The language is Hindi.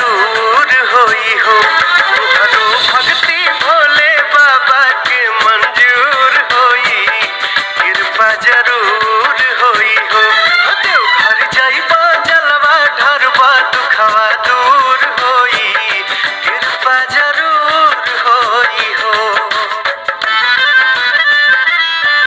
मरूर होई हो। भक्ति भोले बाबा के मंजूर होई। कृपा ज़रूर होई हो। घर जलवा ढरवा दुखवा दू